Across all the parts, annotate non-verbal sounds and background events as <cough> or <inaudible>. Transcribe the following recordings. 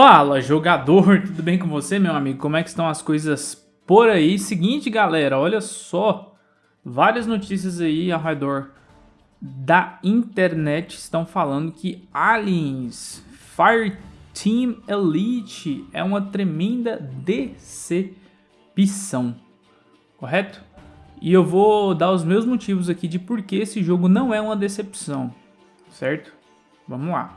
Fala jogador, <laughs> tudo bem com você meu amigo? Como é que estão as coisas por aí? Seguinte galera, olha só, várias notícias aí ao redor da internet estão falando que Aliens Fireteam Elite é uma tremenda decepção, correto? E eu vou dar os meus motivos aqui de por que esse jogo não é uma decepção, certo? Vamos lá.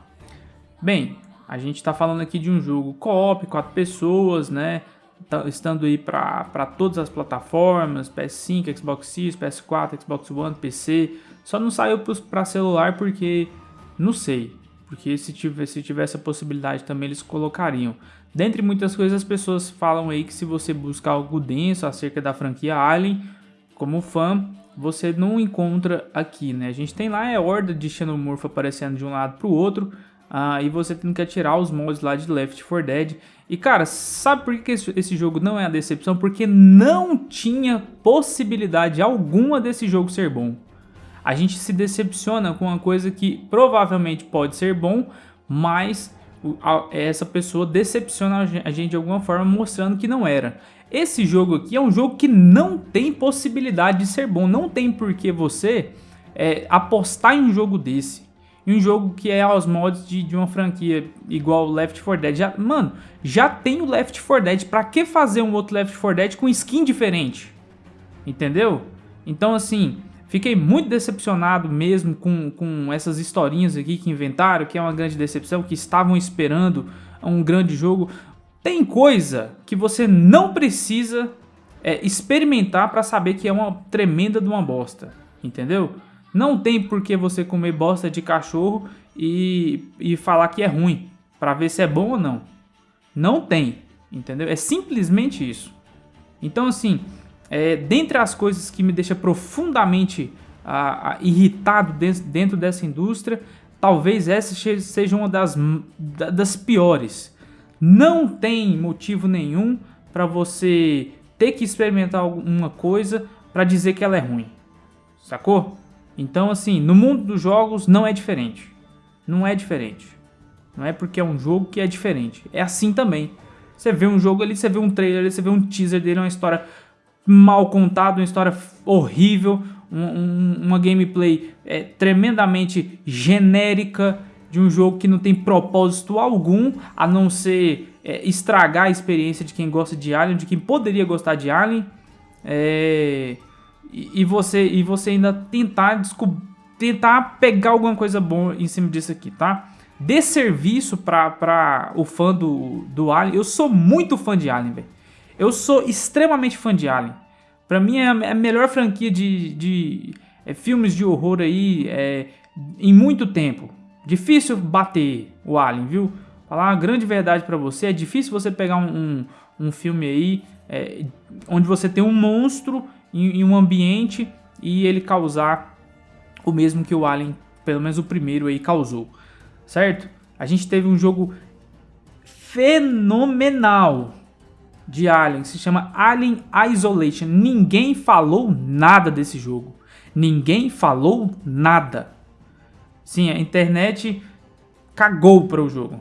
Bem, a gente está falando aqui de um jogo co-op, quatro pessoas, né? Tá, estando aí para todas as plataformas, PS5, Xbox Series, PS4, Xbox One, PC. Só não saiu para celular porque, não sei, porque se tivesse, se tivesse a possibilidade também eles colocariam. Dentre muitas coisas, as pessoas falam aí que se você buscar algo denso acerca da franquia Alien, como fã, você não encontra aqui, né? A gente tem lá é horda de xenomorfo aparecendo de um lado para o outro, ah, e você tem que atirar os mods lá de Left 4 Dead. E cara, sabe por que esse, esse jogo não é a decepção? Porque não tinha possibilidade alguma desse jogo ser bom. A gente se decepciona com uma coisa que provavelmente pode ser bom, mas essa pessoa decepciona a gente de alguma forma mostrando que não era. Esse jogo aqui é um jogo que não tem possibilidade de ser bom, não tem por que você é, apostar em um jogo desse em um jogo que é aos mods de, de uma franquia igual Left 4 Dead. Já, mano, já tem o Left 4 Dead, pra que fazer um outro Left 4 Dead com skin diferente? Entendeu? Então assim, fiquei muito decepcionado mesmo com, com essas historinhas aqui que inventaram, que é uma grande decepção, que estavam esperando um grande jogo. Tem coisa que você não precisa é, experimentar para saber que é uma tremenda de uma bosta, entendeu? Não tem por que você comer bosta de cachorro e, e falar que é ruim, para ver se é bom ou não. Não tem, entendeu? É simplesmente isso. Então assim, é, dentre as coisas que me deixa profundamente irritado dentro, dentro dessa indústria, talvez essa seja uma das, das piores. Não tem motivo nenhum para você ter que experimentar alguma coisa para dizer que ela é ruim. Sacou? Então, assim, no mundo dos jogos não é diferente. Não é diferente. Não é porque é um jogo que é diferente. É assim também. Você vê um jogo ali, você vê um trailer ali, você vê um teaser dele, uma história mal contada, uma história horrível, um, um, uma gameplay é, tremendamente genérica de um jogo que não tem propósito algum, a não ser é, estragar a experiência de quem gosta de Alien, de quem poderia gostar de Alien. É e, você, e você ainda tentar tentar pegar alguma coisa boa em cima disso aqui, tá? Dê serviço pra, o fã do, do Alien. Eu sou muito fã de Alien, velho. Eu sou extremamente fã de Alien. Pra mim é a, é melhor franquia de, de é, filmes de horror aí é, em muito tempo. Difícil bater o Alien, viu? Falar uma grande verdade pra você, é difícil você pegar um, um, um filme aí é, onde você tem um monstro em, em um ambiente e ele causar o mesmo que o Alien, pelo menos o primeiro aí, causou, certo? A gente teve um jogo fenomenal de Alien, se chama Alien Isolation. Ninguém falou nada desse jogo. Ninguém falou nada. Sim, a internet cagou para o jogo.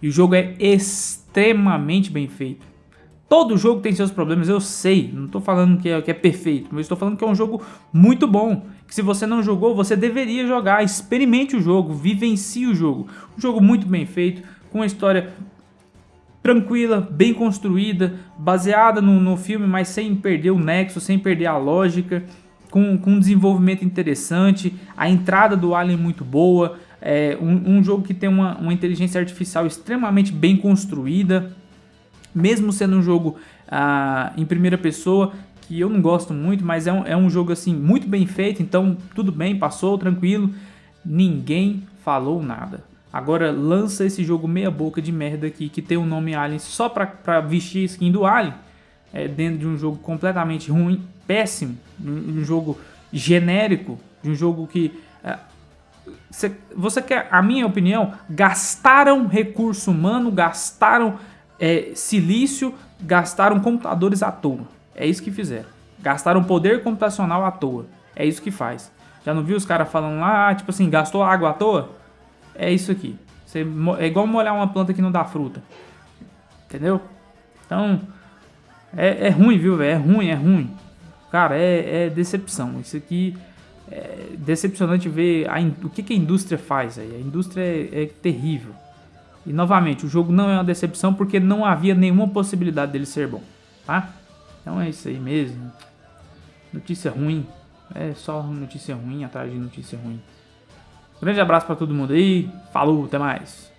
E o jogo é extremamente bem feito. Todo jogo tem seus problemas, eu sei. Não estou falando que é, que é perfeito, mas estou falando que é um jogo muito bom. Que se você não jogou, você deveria jogar. Experimente o jogo, vivencie o jogo. Um jogo muito bem feito, com uma história tranquila, bem construída, baseada no, no filme, mas sem perder o nexo, sem perder a lógica. Com, com um desenvolvimento interessante, a entrada do Alien muito boa, é um, um jogo que tem uma, uma inteligência artificial extremamente bem construída, mesmo sendo um jogo ah, em primeira pessoa, que eu não gosto muito, mas é um, é um jogo assim muito bem feito, então tudo bem, passou, tranquilo. Ninguém falou nada. Agora lança esse jogo meia boca de merda aqui, que tem o nome Alien só pra, pra vestir skin do Alien, é, dentro de um jogo completamente ruim, péssimo, um, jogo genérico, de um jogo que... É, você quer, a minha opinião, gastaram recurso humano, gastaram é, silício, gastaram computadores à toa. É isso que fizeram. Gastaram poder computacional à toa. É isso que faz. Já não viu os caras falando lá, tipo assim, gastou água à toa? É isso aqui, Você, é igual molhar uma planta que não dá fruta. Entendeu? Então, é, é ruim, viu, velho? É ruim, é ruim. Cara, é, é decepção. Isso aqui é decepcionante ver a, o que, que a indústria faz aí. A indústria é, é terrível. E novamente, o jogo não é uma decepção porque não havia nenhuma possibilidade dele ser bom, tá? Então é isso aí mesmo. Notícia ruim. É só notícia ruim atrás de notícia ruim. Grande abraço para todo mundo aí. Falou, até mais.